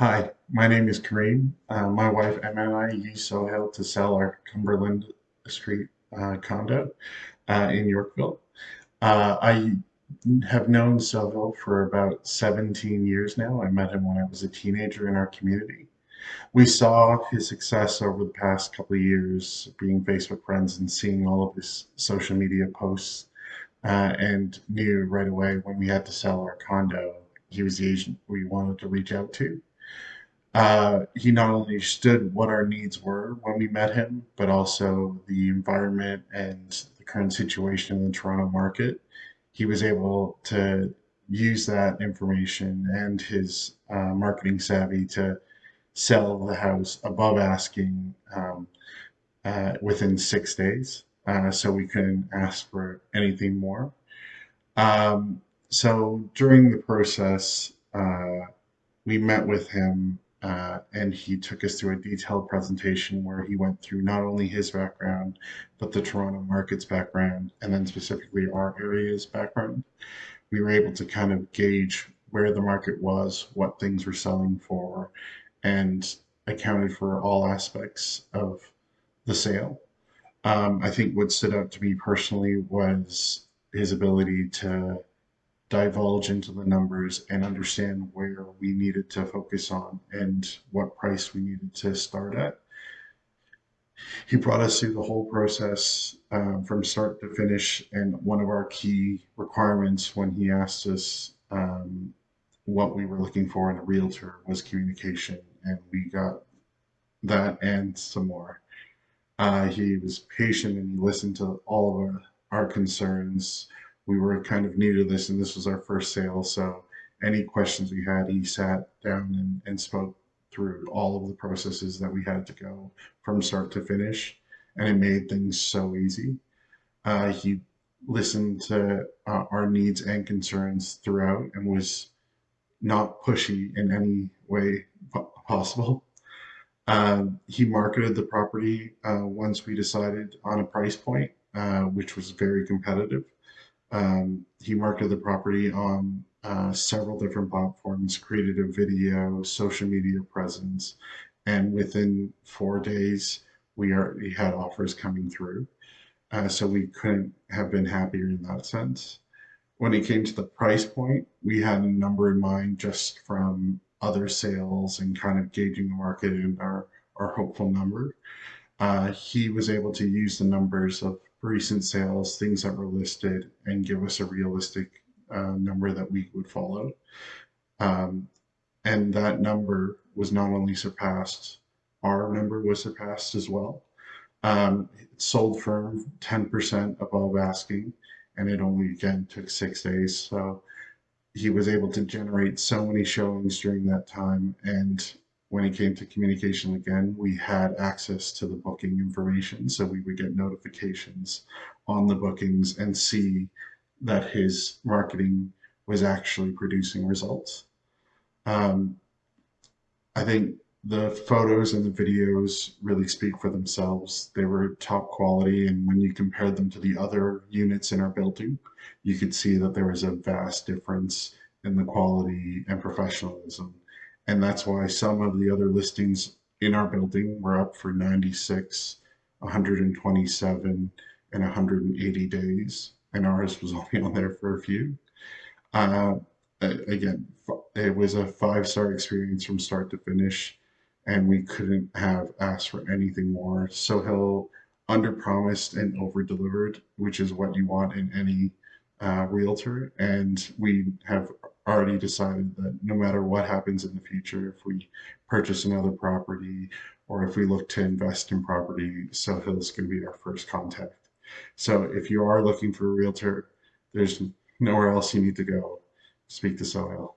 Hi, my name is Kareem. Uh, my wife Emma and I use Sohail to sell our Cumberland Street uh, condo uh, in Yorkville. Uh, I have known Sohail for about 17 years now. I met him when I was a teenager in our community. We saw his success over the past couple of years, being Facebook friends and seeing all of his social media posts, uh, and knew right away when we had to sell our condo, he was the agent we wanted to reach out to. Uh, he not only understood what our needs were when we met him, but also the environment and the current situation in the Toronto market. He was able to use that information and his uh, marketing savvy to sell the house above asking um, uh, within six days. Uh, so we couldn't ask for anything more. Um, so during the process, uh, we met with him uh, and he took us through a detailed presentation where he went through not only his background, but the Toronto market's background, and then specifically our area's background. We were able to kind of gauge where the market was, what things were selling for, and accounted for all aspects of the sale. Um, I think what stood out to me personally was his ability to divulge into the numbers and understand where we needed to focus on and what price we needed to start at. He brought us through the whole process uh, from start to finish. And one of our key requirements when he asked us um, what we were looking for in a realtor was communication. And we got that and some more. Uh, he was patient and he listened to all of our, our concerns we were kind of new to this and this was our first sale. So any questions we had, he sat down and, and spoke through all of the processes that we had to go from start to finish. And it made things so easy. Uh, he listened to uh, our needs and concerns throughout and was not pushy in any way possible. Um, he marketed the property uh, once we decided on a price point, uh, which was very competitive. Um, he marketed the property on uh, several different platforms, created a video, social media presence, and within four days, we already had offers coming through. Uh, so we couldn't have been happier in that sense. When it came to the price point, we had a number in mind just from other sales and kind of gauging the market and our, our hopeful number. Uh, he was able to use the numbers of recent sales, things that were listed, and give us a realistic uh, number that we would follow. Um, and that number was not only surpassed, our number was surpassed as well. Um, it sold for 10% above asking, and it only again took six days. So he was able to generate so many showings during that time and when it came to communication again, we had access to the booking information. So we would get notifications on the bookings and see that his marketing was actually producing results. Um, I think the photos and the videos really speak for themselves. They were top quality, and when you compared them to the other units in our building, you could see that there was a vast difference in the quality and professionalism and that's why some of the other listings in our building were up for 96, 127, and 180 days, and ours was only on there for a few. Uh, again, it was a five-star experience from start to finish, and we couldn't have asked for anything more. Sohail under-promised and over-delivered, which is what you want in any uh, realtor, and we have already decided that no matter what happens in the future, if we purchase another property or if we look to invest in property, Sohail is going to be our first contact. So if you are looking for a realtor, there's nowhere else you need to go. Speak to Sohail.